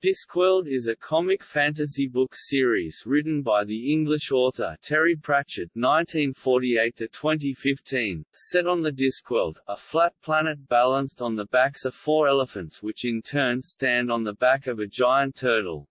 Discworld is a comic fantasy book series written by the English author Terry Pratchett (1948–2015), set on the Discworld, a flat planet balanced on the backs of four elephants which in turn stand on the back of a giant turtle.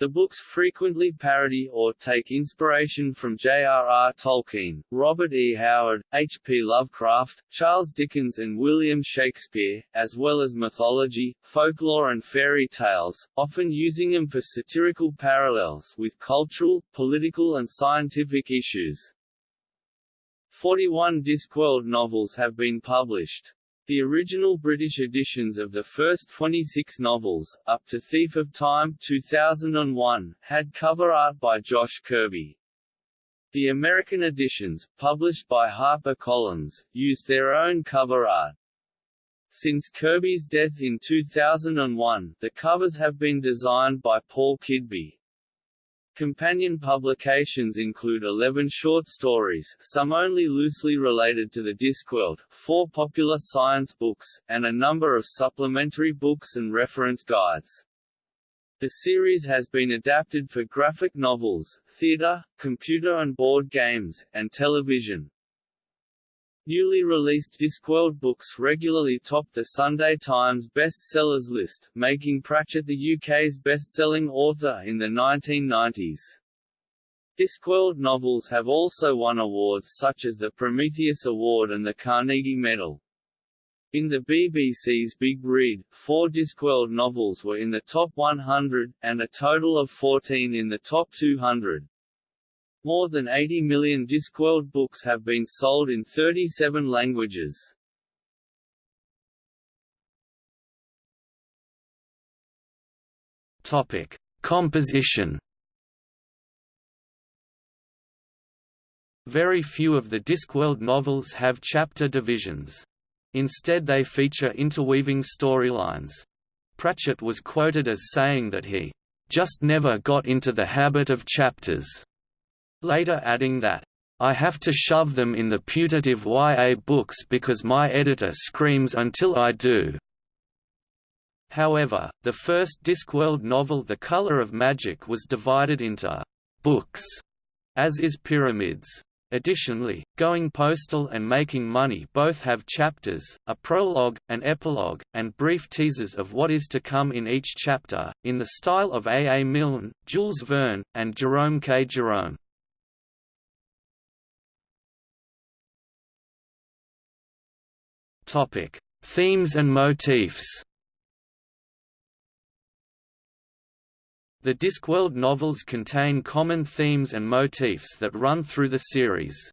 The books frequently parody or take inspiration from J.R.R. Tolkien, Robert E. Howard, H. P. Lovecraft, Charles Dickens and William Shakespeare, as well as mythology, folklore and fairy tales, often using them for satirical parallels with cultural, political and scientific issues. 41 Discworld novels have been published. The original British editions of the first 26 novels, up to Thief of Time 2001, had cover art by Josh Kirby. The American editions, published by HarperCollins, used their own cover art. Since Kirby's death in 2001, the covers have been designed by Paul Kidby. Companion publications include 11 short stories some only loosely related to the Discworld, four popular science books, and a number of supplementary books and reference guides. The series has been adapted for graphic novels, theater, computer and board games, and television. Newly released Discworld books regularly top the Sunday Times bestsellers list, making Pratchett the UK's best-selling author in the 1990s. Discworld novels have also won awards such as the Prometheus Award and the Carnegie Medal. In the BBC's Big Read, four Discworld novels were in the top 100, and a total of 14 in the top 200. More than 80 million Discworld books have been sold in 37 languages. Topic: Composition. Very few of the Discworld novels have chapter divisions. Instead they feature interweaving storylines. Pratchett was quoted as saying that he just never got into the habit of chapters later adding that, I have to shove them in the putative YA books because my editor screams until I do. However, the first Discworld novel The Color of Magic was divided into books, as is Pyramids. Additionally, Going Postal and Making Money both have chapters, a prologue, an epilogue, and brief teasers of what is to come in each chapter, in the style of A. A. Milne, Jules Verne, and Jerome K. Jerome. Topic: Themes and motifs. The Discworld novels contain common themes and motifs that run through the series.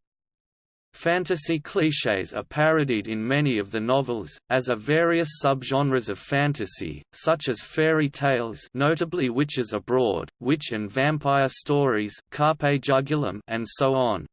Fantasy clichés are parodied in many of the novels, as are various subgenres of fantasy, such as fairy tales notably Witches Abroad, witch and vampire stories Carpe Jugulum and so on.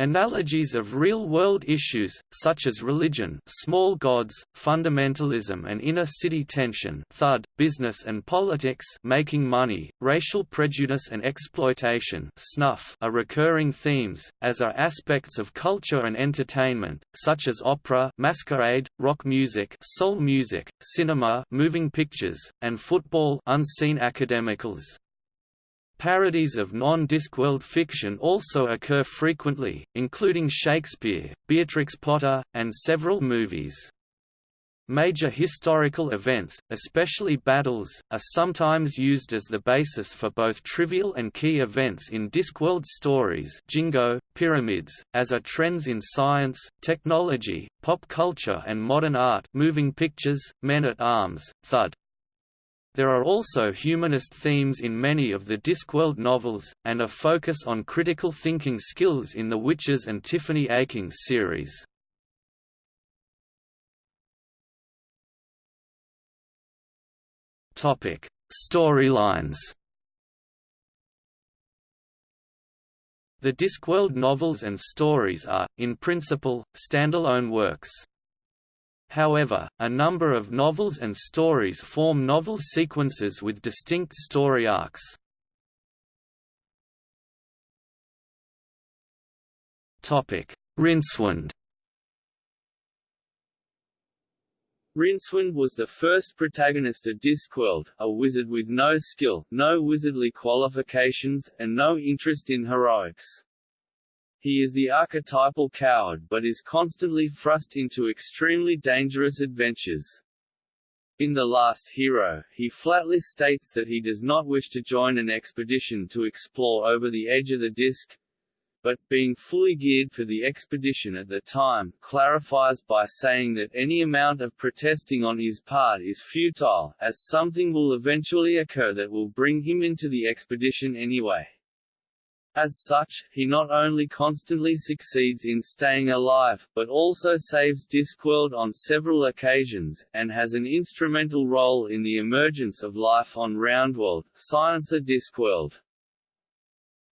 Analogies of real-world issues, such as religion small gods, fundamentalism and inner-city tension thud, business and politics making money, racial prejudice and exploitation snuff are recurring themes, as are aspects of culture and entertainment, such as opera masquerade, rock music soul music, cinema moving pictures, and football unseen academicals. Parodies of non-Discworld fiction also occur frequently, including Shakespeare, Beatrix Potter, and several movies. Major historical events, especially battles, are sometimes used as the basis for both trivial and key events in Discworld stories Jingo, pyramids, as are trends in science, technology, pop culture and modern art moving pictures, men-at-arms, thud, there are also humanist themes in many of the Discworld novels, and a focus on critical thinking skills in the Witches and Tiffany Aching series. Storylines The Discworld novels and stories are, in principle, standalone works. However, a number of novels and stories form novel sequences with distinct story arcs. Rincewind Rincewind was the first protagonist of Discworld, a wizard with no skill, no wizardly qualifications, and no interest in heroics. He is the archetypal coward but is constantly thrust into extremely dangerous adventures. In The Last Hero, he flatly states that he does not wish to join an expedition to explore over the edge of the disk, but, being fully geared for the expedition at the time, clarifies by saying that any amount of protesting on his part is futile, as something will eventually occur that will bring him into the expedition anyway. As such, he not only constantly succeeds in staying alive, but also saves Discworld on several occasions, and has an instrumental role in the emergence of life on Roundworld, Sciencer Discworld.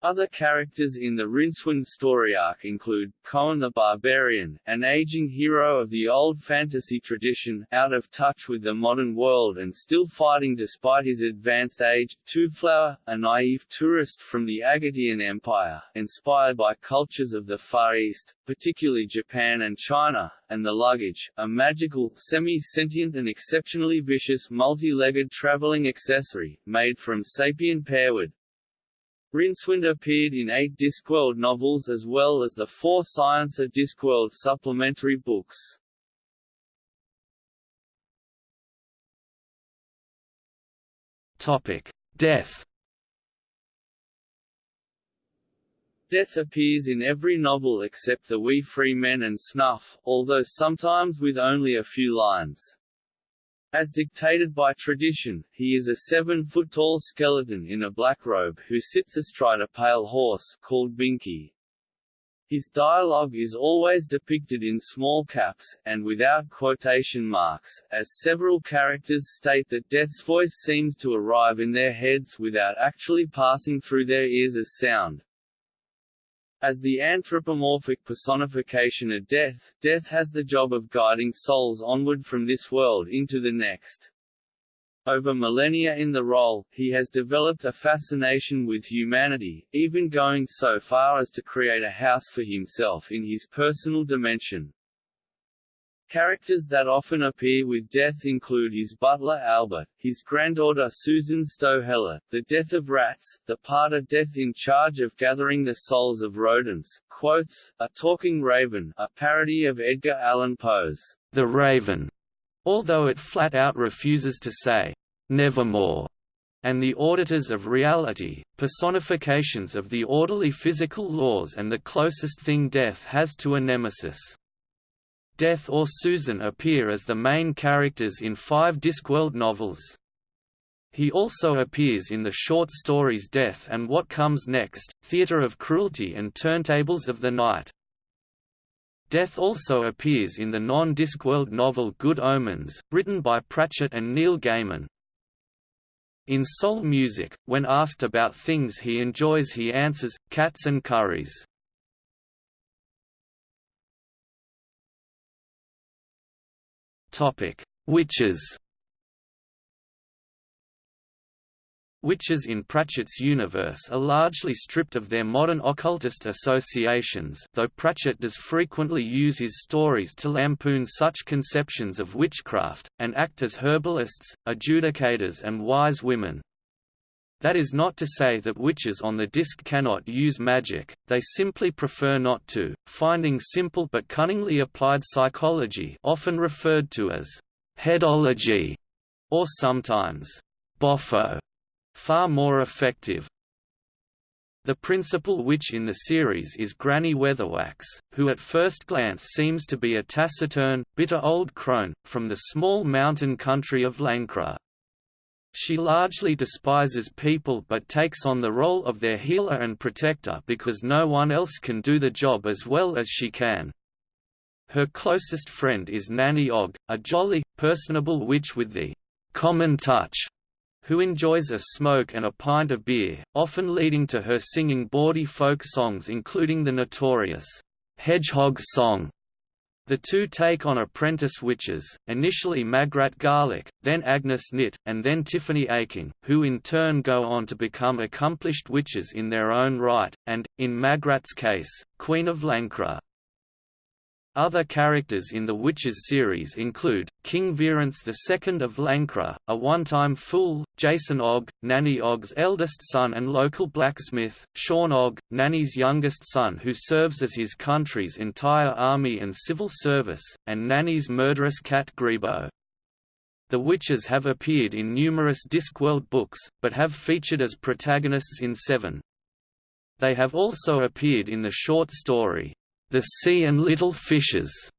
Other characters in the Rincewind story arc include, Cohen the Barbarian, an aging hero of the old fantasy tradition, out of touch with the modern world and still fighting despite his advanced age, Twoflower, a naive tourist from the Agatean Empire, inspired by cultures of the Far East, particularly Japan and China, and the Luggage, a magical, semi-sentient and exceptionally vicious multi-legged traveling accessory, made from sapient pearwood, Rincewind appeared in eight Discworld novels as well as the four Science of Discworld supplementary books. Topic: Death. Death appears in every novel except The Wee Free Men and Snuff, although sometimes with only a few lines. As dictated by tradition, he is a seven-foot-tall skeleton in a black robe who sits astride a pale horse, called Binky. His dialogue is always depicted in small caps, and without quotation marks, as several characters state that Death's voice seems to arrive in their heads without actually passing through their ears as sound. As the anthropomorphic personification of death, death has the job of guiding souls onward from this world into the next. Over millennia in the role, he has developed a fascination with humanity, even going so far as to create a house for himself in his personal dimension. Characters that often appear with death include his butler Albert, his granddaughter Susan Sto Helit, the death of rats, the Pater Death in charge of gathering the souls of rodents, Quoth, a talking raven, a parody of Edgar Allan Poe's The Raven, although it flat out refuses to say, nevermore, and the auditors of reality, personifications of the orderly physical laws and the closest thing death has to a nemesis. Death or Susan appear as the main characters in five Discworld novels. He also appears in the short stories Death and What Comes Next, Theatre of Cruelty and Turntables of the Night. Death also appears in the non-Discworld novel Good Omens, written by Pratchett and Neil Gaiman. In Soul Music, when asked about things he enjoys he answers, cats and curries. Topic: Witches. Witches in Pratchett's universe are largely stripped of their modern occultist associations though Pratchett does frequently use his stories to lampoon such conceptions of witchcraft, and act as herbalists, adjudicators and wise women. That is not to say that witches on the disc cannot use magic, they simply prefer not to, finding simple but cunningly applied psychology often referred to as headology, or sometimes boffo, far more effective. The principal witch in the series is Granny Weatherwax, who at first glance seems to be a taciturn, bitter old crone, from the small mountain country of Lancre. She largely despises people but takes on the role of their healer and protector because no one else can do the job as well as she can. Her closest friend is Nanny Ogg, a jolly, personable witch with the common touch, who enjoys a smoke and a pint of beer, often leading to her singing bawdy folk songs including the notorious Hedgehog Song the two take on apprentice witches, initially Magrat Garlick, then Agnes Nitt, and then Tiffany Aching, who in turn go on to become accomplished witches in their own right, and, in Magrat's case, Queen of Lancre. Other characters in the Witches series include, King Verence II of Lancre, a one-time fool, Jason Ogg, Nanny Ogg's eldest son and local blacksmith, Shawn Ogg, Nanny's youngest son who serves as his country's entire army and civil service, and Nanny's murderous cat Greebo. The Witches have appeared in numerous Discworld books, but have featured as protagonists in seven. They have also appeared in the short story, the Sea and Little Fishes.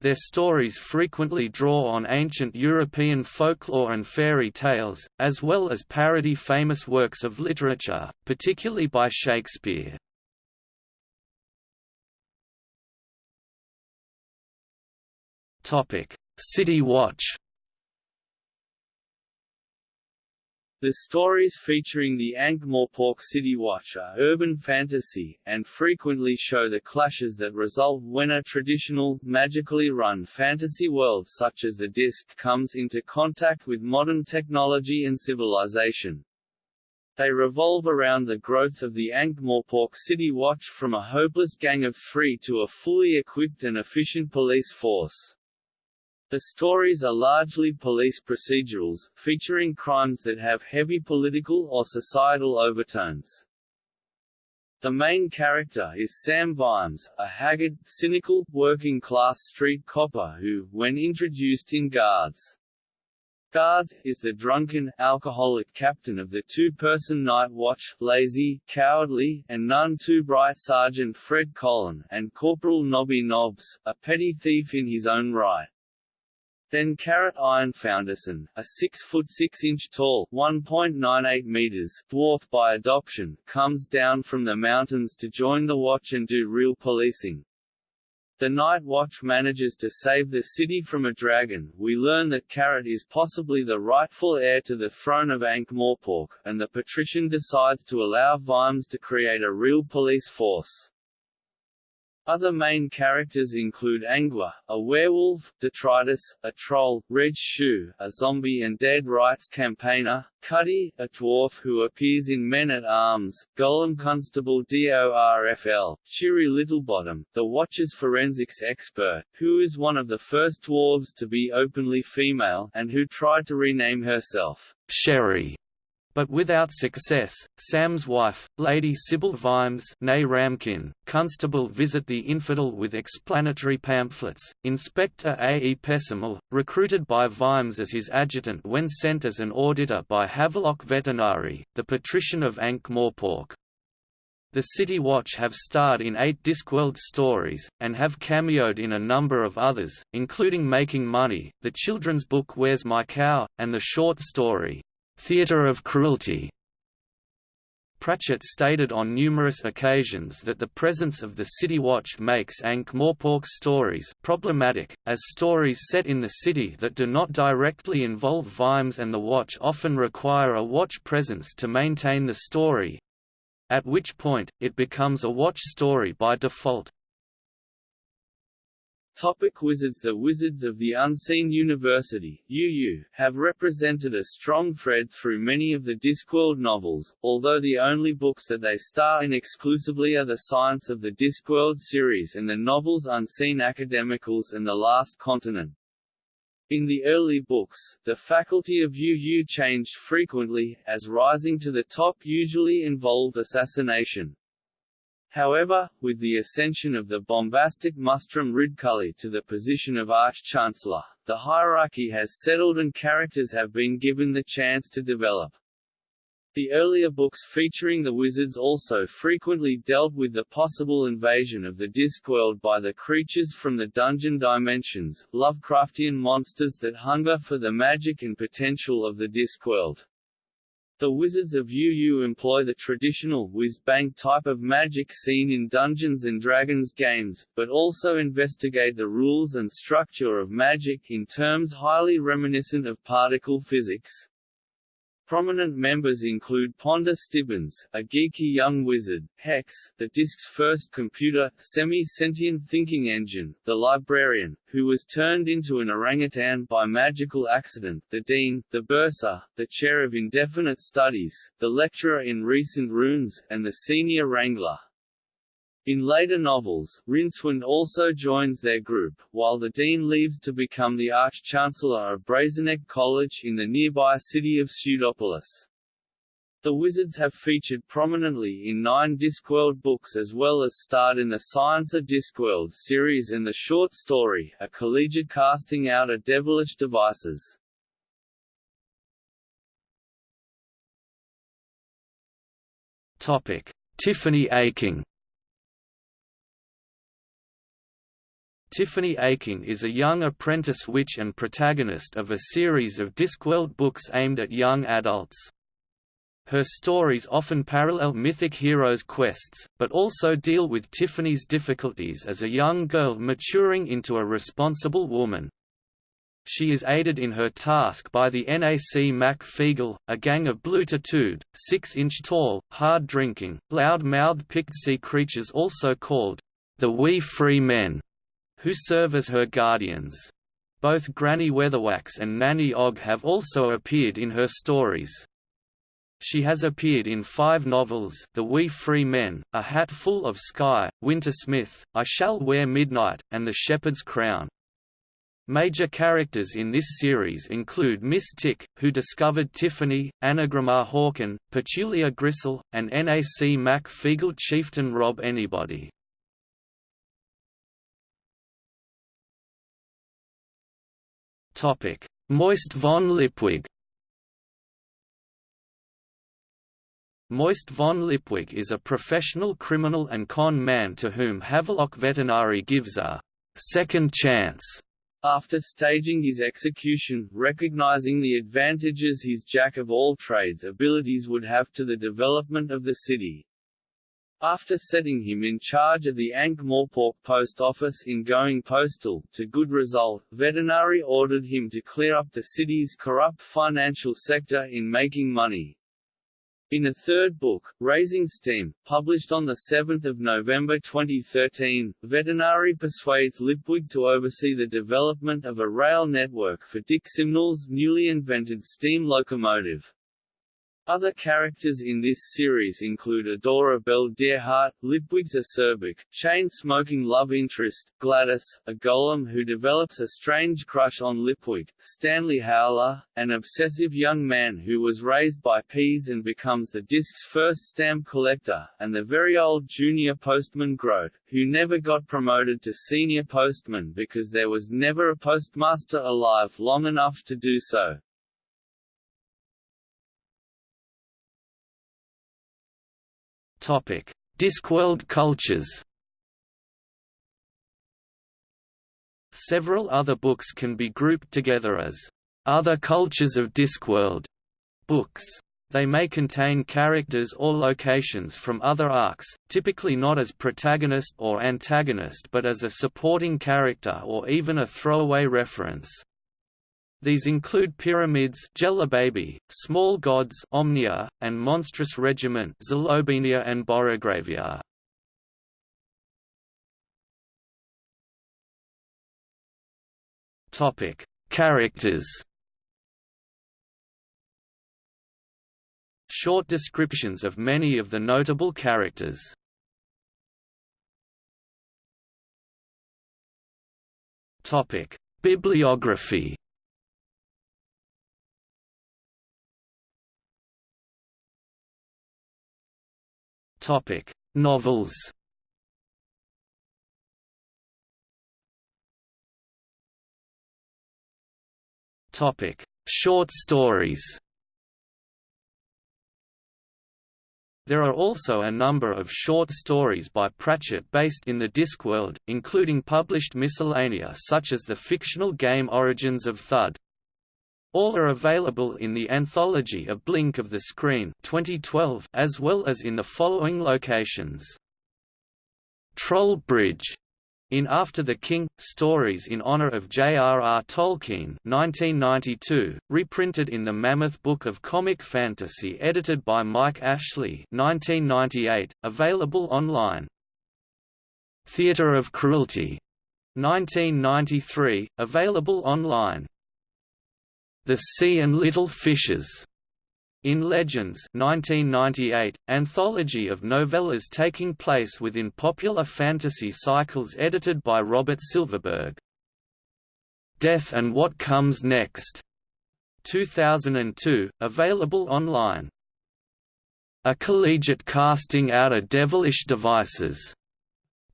Their stories frequently draw on ancient European folklore and fairy tales, as well as parody famous works of literature, particularly by Shakespeare. City Watch The stories featuring the Ankh-Morpork City Watch are urban fantasy, and frequently show the clashes that result when a traditional, magically run fantasy world such as the Disc comes into contact with modern technology and civilization. They revolve around the growth of the Ankh-Morpork City Watch from a hopeless gang of three to a fully equipped and efficient police force. The stories are largely police procedurals, featuring crimes that have heavy political or societal overtones. The main character is Sam Vimes, a haggard, cynical, working-class street copper who, when introduced in Guards, Guards, is the drunken, alcoholic captain of the two-person night watch, lazy, cowardly, and none too bright Sergeant Fred Colon, and Corporal Nobby Nobbs, a petty thief in his own right. Then Carrot Ironfoundersson, a 6 foot 6 inch tall, 1.98 meters dwarf by adoption, comes down from the mountains to join the watch and do real policing. The Night Watch manages to save the city from a dragon. We learn that Carrot is possibly the rightful heir to the throne of Ankh-Morpork, and the patrician decides to allow Vimes to create a real police force. Other main characters include Angua, a werewolf, Detritus, a troll, Reg Shoe, a zombie and dead rights campaigner, Cuddy, a dwarf who appears in Men-at-Arms, Golem Constable DORFL, Cheery Littlebottom, the Watcher's forensics expert, who is one of the first dwarves to be openly female, and who tried to rename herself, Cheri but without success. Sam's wife, Lady Sybil Vimes nay Ramkin, constable visit the infidel with explanatory pamphlets. Inspector A. E. Pessimal, recruited by Vimes as his adjutant when sent as an auditor by Havelock Vetinari, the patrician of Ankh-Morpork. The City Watch have starred in eight Discworld stories, and have cameoed in a number of others, including Making Money, the children's book Where's My Cow, and the short story, theatre of cruelty. Pratchett stated on numerous occasions that the presence of the City Watch makes Ankh-Morpork's stories problematic, as stories set in the city that do not directly involve Vimes and the Watch often require a Watch presence to maintain the story—at which point, it becomes a Watch story by default. Topic Wizards The Wizards of the Unseen University UU, have represented a strong thread through many of the Discworld novels, although the only books that they star in exclusively are the Science of the Discworld series and the novels Unseen Academicals and The Last Continent. In the early books, the faculty of UU changed frequently, as rising to the top usually involved assassination. However, with the ascension of the bombastic Mustrum Ridcully to the position of Arch-Chancellor, the hierarchy has settled and characters have been given the chance to develop. The earlier books featuring the wizards also frequently dealt with the possible invasion of the Discworld by the creatures from the dungeon dimensions, Lovecraftian monsters that hunger for the magic and potential of the Discworld. The Wizards of UU employ the traditional whiz-bang type of magic seen in Dungeons & Dragons games, but also investigate the rules and structure of magic in terms highly reminiscent of particle physics. Prominent members include Ponder Stibbons, a geeky young wizard, Hex, the Disc's first computer, semi-sentient thinking engine, the librarian, who was turned into an orangutan by magical accident, the Dean, the Bursar, the Chair of Indefinite Studies, the Lecturer in Recent Runes, and the Senior Wrangler. In later novels, Rincewind also joins their group, while the Dean leaves to become the Arch-Chancellor of Brazeneck College in the nearby city of Pseudopolis. The Wizards have featured prominently in nine Discworld books as well as starred in the Science of Discworld series and the short story, A Collegiate Casting Out of Devilish Devices. Tiffany Aching Tiffany Aching is a young apprentice witch and protagonist of a series of Discworld books aimed at young adults. Her stories often parallel mythic heroes' quests, but also deal with Tiffany's difficulties as a young girl maturing into a responsible woman. She is aided in her task by the NAC Mac Feegle, a gang of blue-tattooed, six-inch-tall, hard-drinking, loud-mouthed sea creatures also called the Wee Free Men who serve as her guardians. Both Granny Weatherwax and Nanny Ogg have also appeared in her stories. She has appeared in five novels The Wee Free Men, A Hat Full of Sky, Wintersmith, I Shall Wear Midnight, and The Shepherd's Crown. Major characters in this series include Miss Tick, who discovered Tiffany, Annagramma Hawkin, Petulia Gristle, and NAC Mac Feegle chieftain Rob Anybody. Moist von Lipwig Moist von Lipwig is a professional criminal and con man to whom Havelock Vetinari gives a second chance. After staging his execution, recognizing the advantages his jack-of-all-trades abilities would have to the development of the city. After setting him in charge of the Ankh-Morpork post office in going postal, to good result, Vetinari ordered him to clear up the city's corrupt financial sector in making money. In a third book, Raising Steam, published on 7 November 2013, Vetinari persuades Lipwig to oversee the development of a rail network for Dick Simnel's newly invented steam locomotive. Other characters in this series include Adora Belle Deerheart, Lipwig's acerbic, chain-smoking love interest, Gladys, a golem who develops a strange crush on Lipwig, Stanley Howler, an obsessive young man who was raised by peas and becomes the disc's first stamp collector, and the very old junior postman Groat, who never got promoted to senior postman because there was never a postmaster alive long enough to do so. Topic: Discworld cultures. Several other books can be grouped together as other cultures of Discworld books. They may contain characters or locations from other arcs, typically not as protagonist or antagonist but as a supporting character or even a throwaway reference. These include pyramids Baby, small gods Omnia, and monstrous regiment Zlobenia and Borogravia. Topic: Characters. Short descriptions of many of the notable characters. Topic: Bibliography. Topic: Novels. Topic: Short stories. There are also a number of short stories by Pratchett based in the Discworld, including published miscellanea such as the fictional game Origins of Thud. All are available in the anthology A Blink of the Screen 2012 as well as in the following locations. Troll Bridge in After the King, Stories in Honor of J.R.R. Tolkien 1992, reprinted in the Mammoth Book of Comic Fantasy edited by Mike Ashley 1998, available online. Theatre of Cruelty 1993, available online. The Sea and Little Fishes, In Legends 1998, anthology of novellas taking place within popular fantasy cycles edited by Robert Silverberg. Death and What Comes Next 2002, available online. A collegiate casting out of devilish devices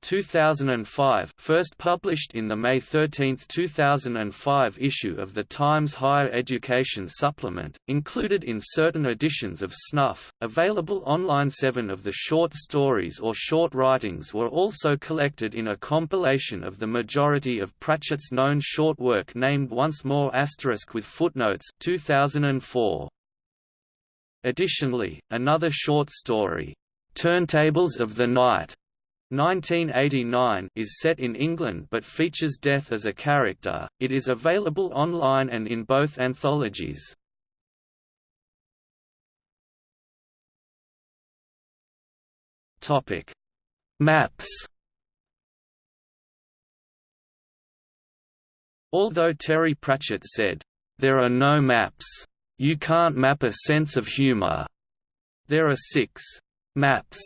2005 first published in the May 13, 2005 issue of the Times Higher Education Supplement, included in certain editions of Snuff, available online seven of the short stories or short writings were also collected in a compilation of the majority of Pratchett's known short work named Once More asterisk with footnotes 2004. Additionally, another short story, Turntables of the Night 1989 is set in England but features death as a character. It is available online and in both anthologies. Topic: Maps. Although Terry Pratchett said, "There are no maps. You can't map a sense of humor." There are 6 maps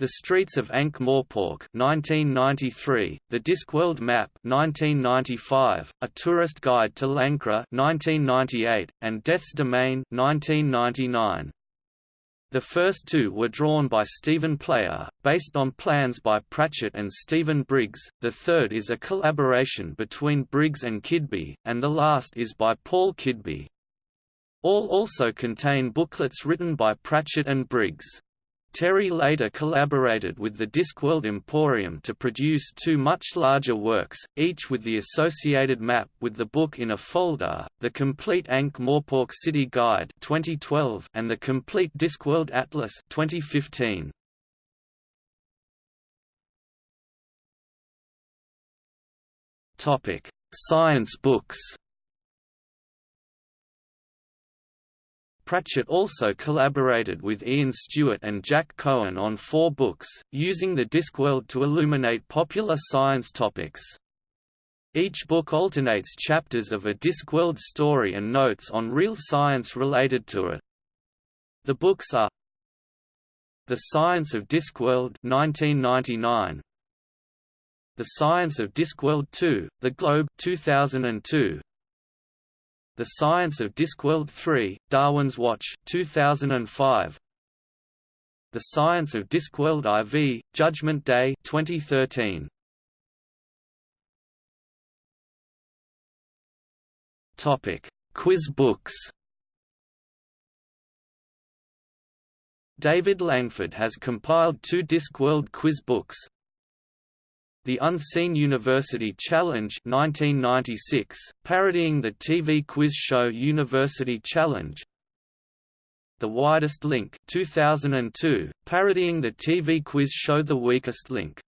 the Streets of Ankh-Morpork 1993, The Discworld Map 1995, A Tourist Guide to Lancre 1998, and Death's Domain 1999. The first two were drawn by Stephen Player, based on plans by Pratchett and Stephen Briggs, the third is a collaboration between Briggs and Kidby, and the last is by Paul Kidby. All also contain booklets written by Pratchett and Briggs. Terry later collaborated with the Discworld Emporium to produce two much larger works, each with the associated map with the book in a folder, the Complete Ankh-Morpork City Guide 2012 and the Complete Discworld Atlas 2015. Science books Pratchett also collaborated with Ian Stewart and Jack Cohen on four books, using the Discworld to illuminate popular science topics. Each book alternates chapters of a Discworld story and notes on real science related to it. The books are The Science of Discworld 1999, The Science of Discworld 2, The Globe 2002, the Science of Discworld 3, Darwin's Watch 2005. The Science of Discworld IV, Judgment Day 2013. Topic: Quiz books. David Langford has compiled two Discworld quiz books, the Unseen University Challenge 1996, parodying the TV quiz show University Challenge. The Wyrdest Link 2002, parodying the TV quiz show The Weakest Link.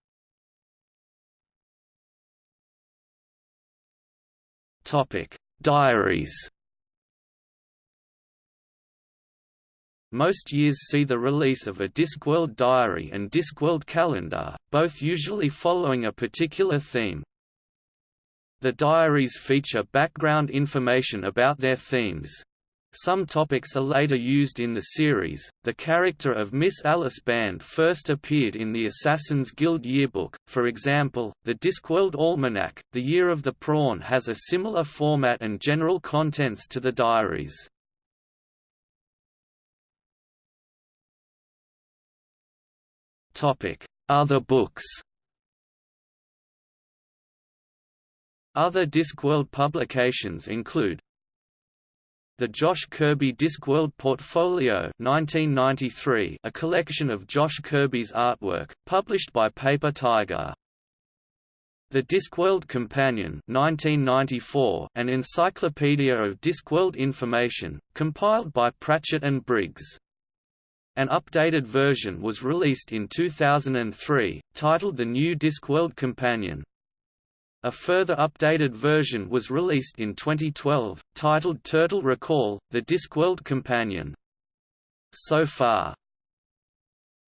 Topic: Diaries Most years see the release of a Discworld diary and Discworld calendar, both usually following a particular theme. The diaries feature background information about their themes. Some topics are later used in the series. The character of Miss Alice Band first appeared in the Assassin's Guild yearbook, for example, the Discworld Almanac. The Year of the Prawn has a similar format and general contents to the diaries. Other books Other Discworld publications include the Josh Kirby Discworld Portfolio 1993, a collection of Josh Kirby's artwork, published by Paper Tiger. The Discworld Companion 1994, an encyclopedia of Discworld information, compiled by Pratchett and Briggs. An updated version was released in 2003, titled The New Discworld Companion. A further updated version was released in 2012, titled Turtle Recall, The Discworld Companion. So far,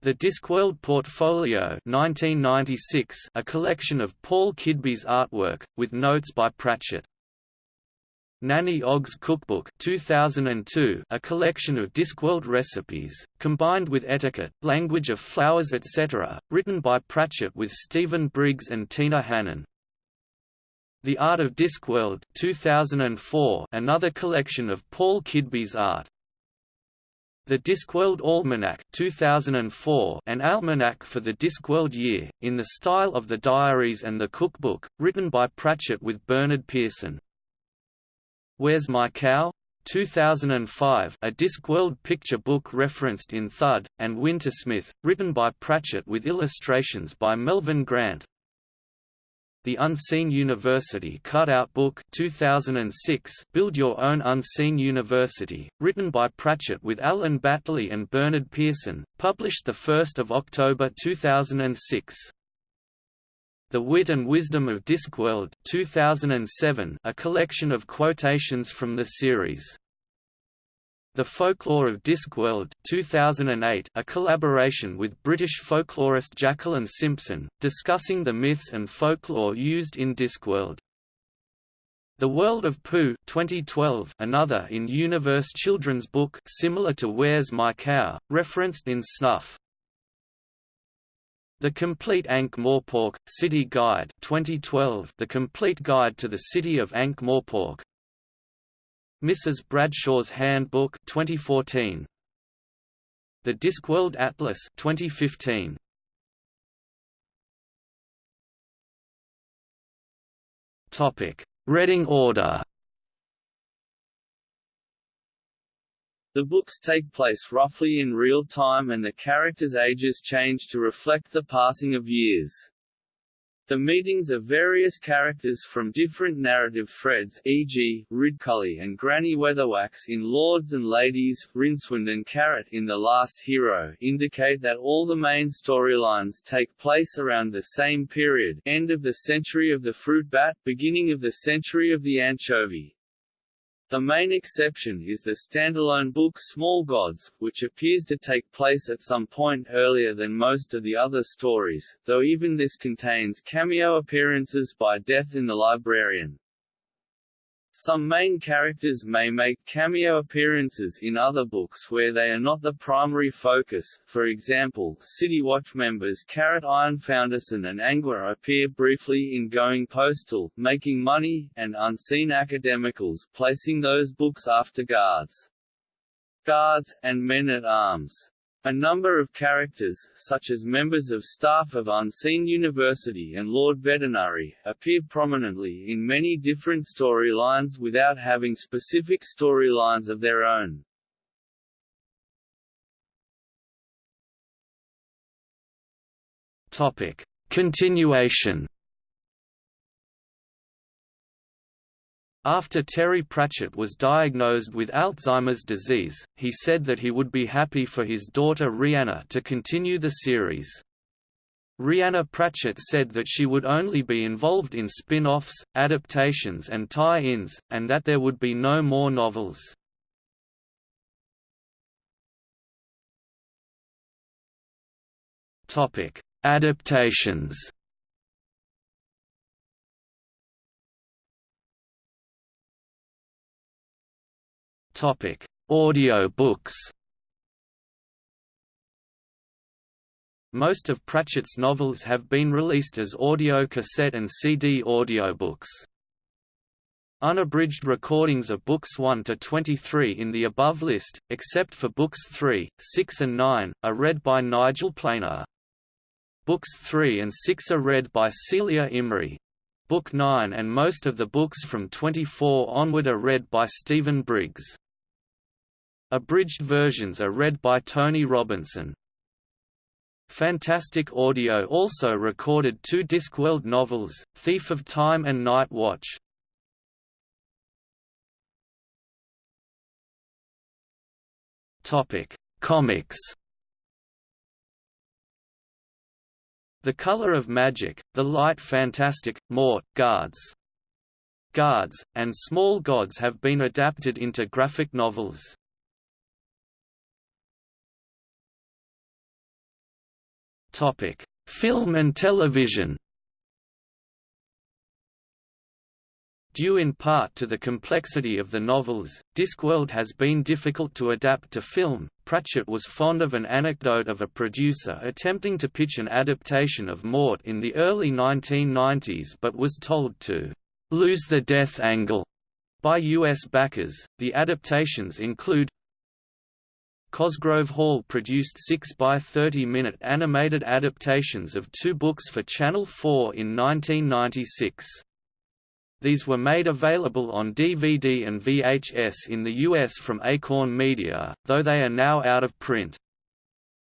the Discworld Portfolio 1996, a collection of Paul Kidby's artwork, with notes by Pratchett. Nanny Ogg's Cookbook 2002, a collection of Discworld recipes, combined with etiquette, language of flowers etc., written by Pratchett with Stephen Briggs and Tina Hannan. The Art of Discworld 2004, another collection of Paul Kidby's art. The Discworld Almanac 2004, an almanac for the Discworld year, in the style of the diaries and the cookbook, written by Pratchett with Bernard Pearson. Where's My Cow? 2005 a Discworld picture book referenced in Thud, and Wintersmith, written by Pratchett with illustrations by Melvin Grant, the Unseen University Cutout Book 2006 Build Your Own Unseen University, written by Pratchett with Alan Batley and Bernard Pearson, published 1 October 2006. The Wit and Wisdom of Discworld 2007 a collection of quotations from the series. The Folklore of Discworld 2008, a collaboration with British folklorist Jacqueline Simpson, discussing the myths and folklore used in Discworld. The World of Poo 2012, another in-universe children's book similar to Where's My Cow, referenced in Snuff. The Complete Ankh-Morpork, City Guide 2012, The Complete Guide to the City of Ankh-Morpork, Mrs. Bradshaw's Handbook 2014 The Discworld Atlas 2015 Topic. Reading order The books take place roughly in real time and the characters' ages change to reflect the passing of years. The meetings of various characters from different narrative threads e.g., Ridcully and Granny Weatherwax in Lords and Ladies, Rincewind and Carrot in The Last Hero indicate that all the main storylines take place around the same period end of the century of the fruit bat, beginning of the century of the anchovy. The main exception is the standalone book Small Gods, which appears to take place at some point earlier than most of the other stories, though even this contains cameo appearances by Death in the Librarian. Some main characters may make cameo appearances in other books where they are not the primary focus, for example, City Watch members Carrot Ironfoundersson and Angua appear briefly in Going Postal, Making Money, and Unseen Academicals, placing those books after Guards. Guards, and Men-at-Arms. A number of characters, such as members of staff of Unseen University and Lord Vetinari, appear prominently in many different storylines without having specific storylines of their own. Topic. Continuation After Terry Pratchett was diagnosed with Alzheimer's disease, he said that he would be happy for his daughter Rhianna to continue the series. Rhianna Pratchett said that she would only be involved in spin-offs, adaptations and tie-ins, and that there would be no more novels. Adaptations Topic: Audio books. Most of Pratchett's novels have been released as audio cassette and CD audiobooks. Unabridged recordings of books 1 to 23 in the above list, except for books 3, 6 and 9, are read by Nigel Planer. Books 3 and 6 are read by Celia Imrie. Book 9 and most of the books from 24 onward are read by Stephen Briggs. Abridged versions are read by Tony Robinson. Fantastic Audio also recorded two Discworld novels, Thief of Time and Night Watch. Topic: Comics. The Color of Magic, The Light Fantastic, Mort, Guards. Guards, and Small Gods have been adapted into graphic novels. Topic: Film and television. Due in part to the complexity of the novels, Discworld has been difficult to adapt to film. Pratchett was fond of an anecdote of a producer attempting to pitch an adaptation of Mort in the early 1990s but was told to lose the death angle by U.S. backers. The adaptations include Cosgrove Hall produced 6 by 30-minute animated adaptations of two books for Channel 4 in 1996. These were made available on DVD and VHS in the US from Acorn Media, though they are now out of print.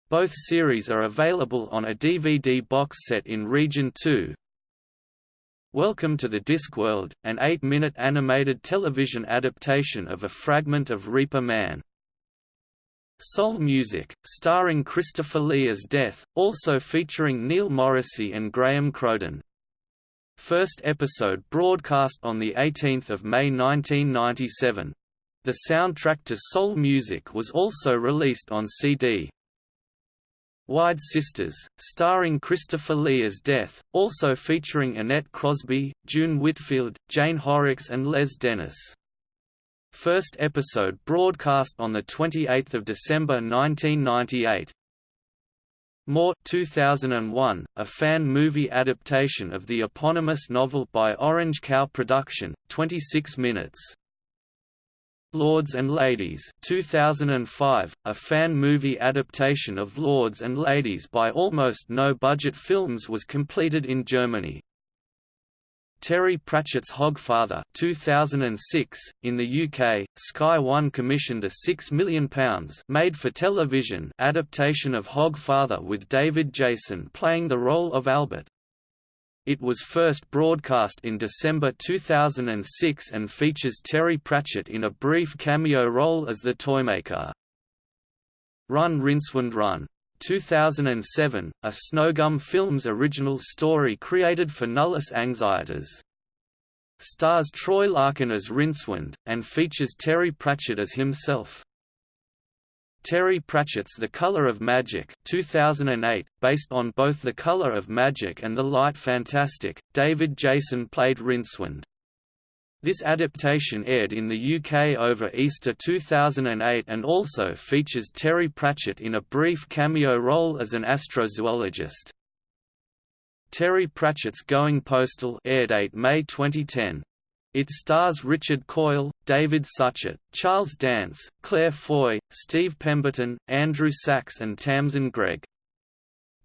Both series are available on a DVD box set in Region 2. Welcome to the Discworld, an eight-minute animated television adaptation of a fragment of Reaper Man. Soul Music, starring Christopher Lee as Death, also featuring Neil Morrissey and Graham Crowden. First episode broadcast on 18 May 1997. The soundtrack to Soul Music was also released on CD. Wyrd Sisters, starring Christopher Lee as Death, also featuring Annette Crosbie, June Whitfield, Jane Horrocks and Les Dennis. First episode broadcast on 28 December 1998. Mort 2001, a fan movie adaptation of the eponymous novel by Orange Cow Production, 26 minutes. Lords and Ladies 2005, a fan movie adaptation of Lords and Ladies by Almost No Budget Films was completed in Germany. Terry Pratchett's Hogfather 2006. In the UK, Sky One commissioned a £6 million made-for-television adaptation of Hogfather with David Jason playing the role of Albert. It was first broadcast in December 2006 and features Terry Pratchett in a brief cameo role as the Toymaker. Run Rincewind Run 2007, a Snowgum Films original story created for Nullus Anxietas. Stars Troy Larkin as Rincewind, and features Terry Pratchett as himself. Terry Pratchett's The Color of Magic 2008, based on both The Color of Magic and The Light Fantastic, David Jason played Rincewind. This adaptation aired in the UK over Easter 2008 and also features Terry Pratchett in a brief cameo role as an astrozoologist. Terry Pratchett's Going Postal aired 8 May 2010. It stars Richard Coyle, David Suchet, Charles Dance, Claire Foy, Steve Pemberton, Andrew Sachs and Tamsin Greig.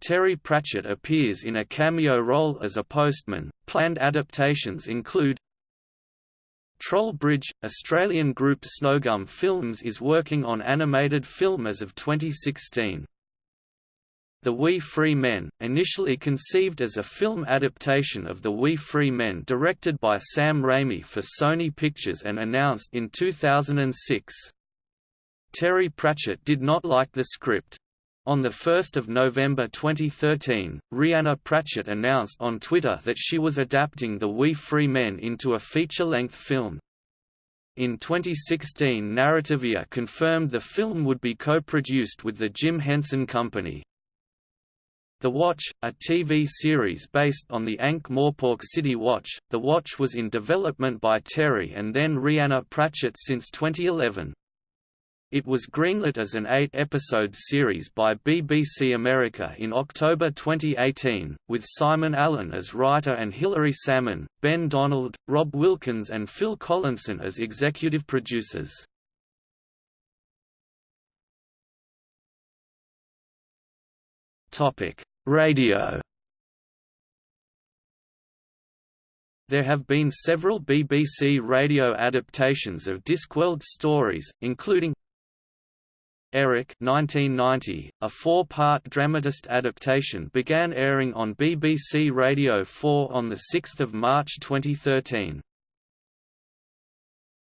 Terry Pratchett appears in a cameo role as a postman. Planned adaptations include Troll Bridge, Australian group Snowgum Films is working on animated film as of 2016. The Wee Free Men, initially conceived as a film adaptation of The Wee Free Men directed by Sam Raimi for Sony Pictures and announced in 2006. Terry Pratchett did not like the script. On 1 November 2013, Rhianna Pratchett announced on Twitter that she was adapting The Wee Free Men into a feature-length film. In 2016 Narrativia confirmed the film would be co-produced with the Jim Henson Company. The Watch, a TV series based on the Ankh-Morpork City Watch, The Watch was in development by Terry and then Rhianna Pratchett since 2011. It was greenlit as an eight-episode series by BBC America in October 2018, with Simon Allen as writer and Hilary Salmon, Ben Donald, Rob Wilkins and Phil Collinson as executive producers. Radio There have been several BBC radio adaptations of Discworld stories, including Eric 1990, a four-part dramatist adaptation began airing on BBC Radio 4 on 6 March 2013.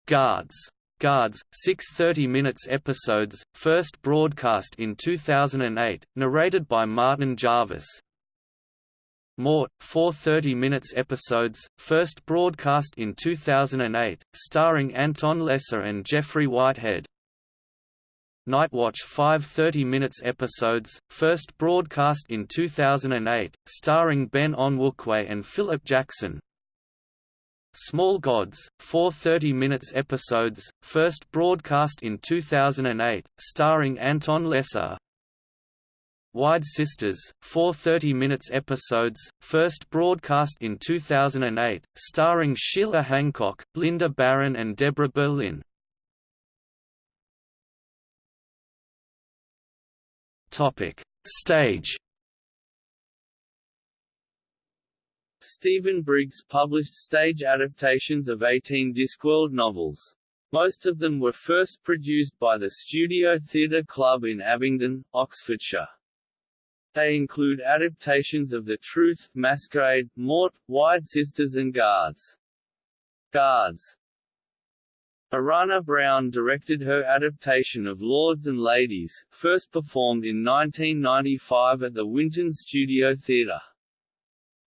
Guards. Guards, six 30-minutes episodes, first broadcast in 2008, narrated by Martin Jarvis. Mort, four 30-minutes episodes, first broadcast in 2008, starring Anton Lesser and Geoffrey Whitehead. Nightwatch 5 30 minutes episodes, first broadcast in 2008, starring Ben Onwukwe and Philip Jackson. Small Gods, four 30 minutes episodes, first broadcast in 2008, starring Anton Lesser. Wyrd Sisters, four 30 minutes episodes, first broadcast in 2008, starring Sheila Hancock, Lynda Baron and Deborah Berlin. Stage Stephen Briggs published stage adaptations of 18 Discworld novels. Most of them were first produced by the Studio Theatre Club in Abingdon, Oxfordshire. They include adaptations of The Truth, Masquerade, Mort, Wyrd Sisters and Guards. Guards Arana Brown directed her adaptation of Lords and Ladies, first performed in 1995 at the Winton Studio Theatre.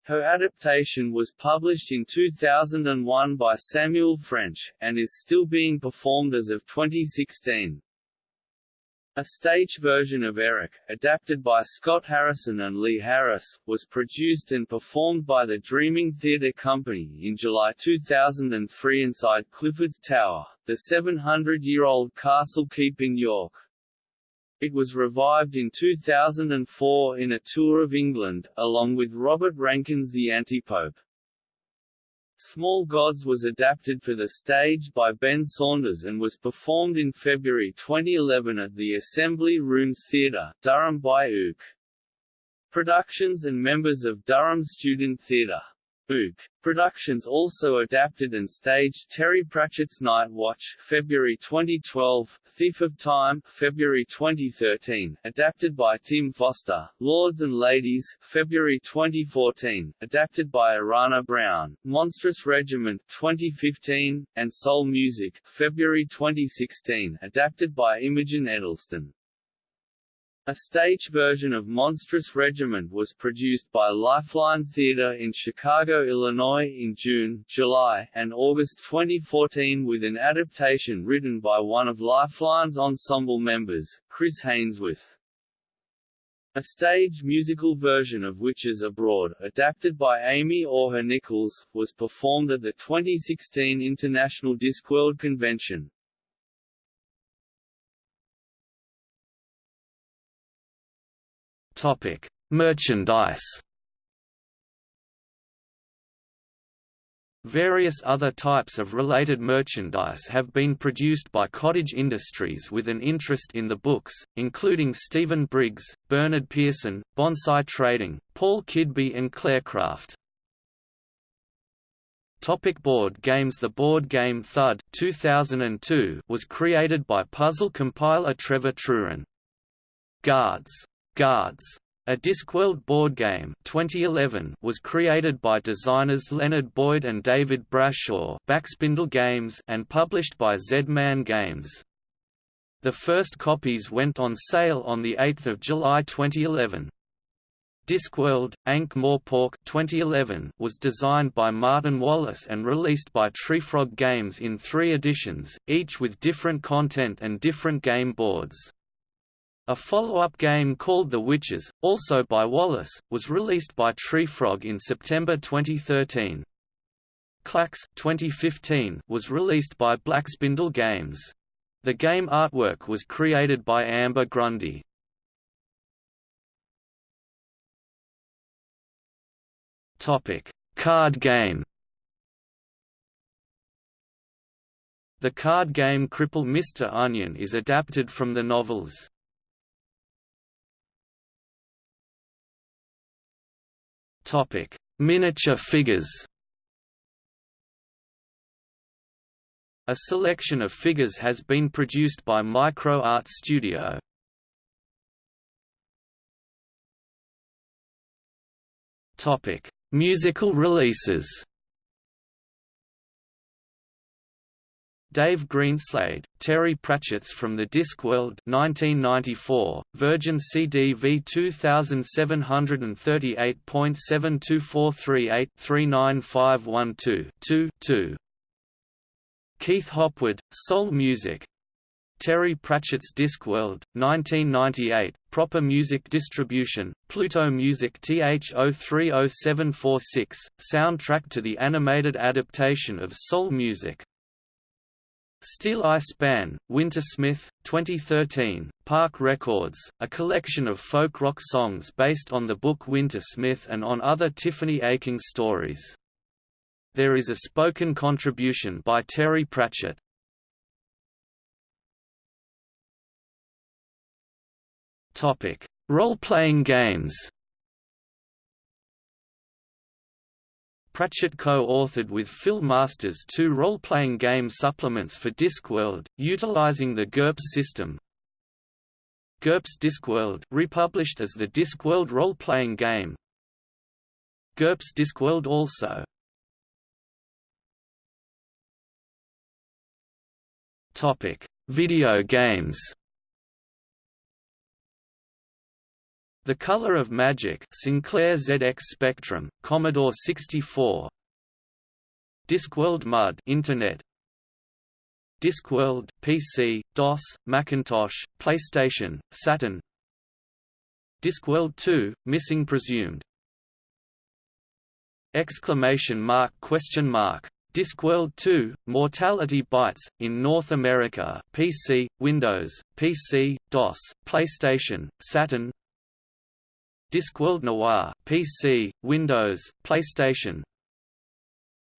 Her adaptation was published in 2001 by Samuel French, and is still being performed as of 2016. A stage version of Eric, adapted by Scott Harrison and Lee Harris, was produced and performed by the Dreaming Theatre Company in July 2003 inside Clifford's Tower, the 700-year-old castle keep in York. It was revived in 2004 in a tour of England, along with Robert Rankin's the Antipope. Small Gods was adapted for the stage by Ben Saunders and was performed in February 2011 at the Assembly Rooms Theatre, Durham by Ook. Productions and members of Durham Student Theatre Ook. Productions also adapted and staged Terry Pratchett's Night Watch February 2012, Thief of Time February 2013, adapted by Tim Foster, Lords and Ladies February 2014, adapted by Arana Brown, Monstrous Regiment 2015, and Soul Music February 2016, adapted by Imogen Edelstein. A stage version of Monstrous Regiment was produced by Lifeline Theatre in Chicago, Illinois in June, July, and August 2014 with an adaptation written by one of Lifeline's ensemble members, Chris Hainsworth. A stage musical version of Witches Abroad, adapted by Amy Orher Nichols, was performed at the 2016 International Discworld Convention. Topic: Merchandise. Various other types of related merchandise have been produced by cottage industries with an interest in the books, including Stephen Briggs, Bernard Pearson, Bonsai Trading, Paul Kidby and Clarecraft. Topic board games The board game Thud 2002 was created by puzzle compiler Trevor Truran. Guards Guards. A Discworld board game 2011 was created by designers Leonard Boyd and David Brashaw Backspindle Games and published by Z-Man Games. The first copies went on sale on 8 July 2011. Discworld, Ankh-Morpork 2011 was designed by Martin Wallace and released by Treefrog Games in three editions, each with different content and different game boards. A follow-up game called The Witches, also by Wallace, was released by Treefrog in September 2013. Clax 2015 was released by Backspindle Games. The game artwork was created by Amber Grundy. Topic: Card game. The card game Cripple Mr. Onion is adapted from the novels Topic: Miniature figures. A selection of figures has been produced by Micro Art Studio. Topic: Musical releases. Dave Greenslade, Terry Pratchett's From the Discworld 1994, Virgin CD v 2778.72438-39512-2 2. Keith Hopwood, Soul Music Terry Pratchett's Discworld, 1998, Proper Music Distribution, Pluto Music TH030746, soundtrack to the animated adaptation of soul music. Steeleye Span, Wintersmith, 2013, Park Records, a collection of folk rock songs based on the book Wintersmith and on other Tiffany Aching stories. There is a spoken contribution by Terry Pratchett. Role-playing games. Pratchett co-authored with Phil Masters two role-playing game supplements for Discworld, utilizing the GURPS system. GURPS Discworld republished as the Discworld role-playing game. GURPS Discworld also. Topic: Video games. The Color of Magic Sinclair ZX Spectrum, Commodore 64 Discworld MUD Internet. Discworld PC, DOS, Macintosh, PlayStation, Saturn. Discworld 2 Missing Presumed. Exclamation mark question mark. Discworld 2 Mortality Bytes in North America PC Windows PC DOS PlayStation Saturn Discworld Noir, PC, Windows, PlayStation.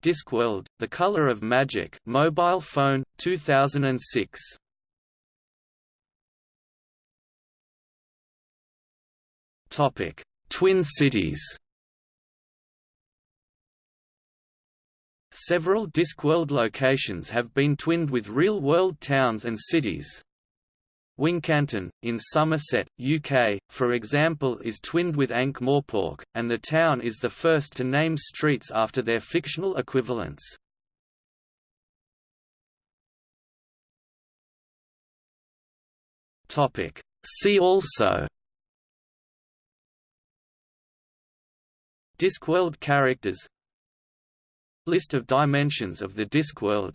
Discworld: The Color of Magic, mobile phone, 2006. Topic: Twin Cities. Several Discworld locations have been twinned with real-world towns and cities. Wincanton, in Somerset, UK, for example is twinned with Ankh-Morpork, and the town is the first to name streets after their fictional equivalents. See also Discworld characters List of dimensions of the Discworld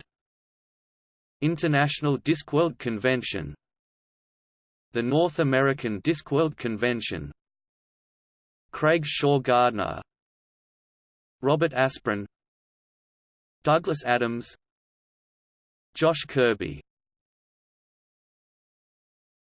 International Discworld Convention the North American Discworld Convention. Craig Shaw Gardner. Robert Asprin. Douglas Adams. Josh Kirby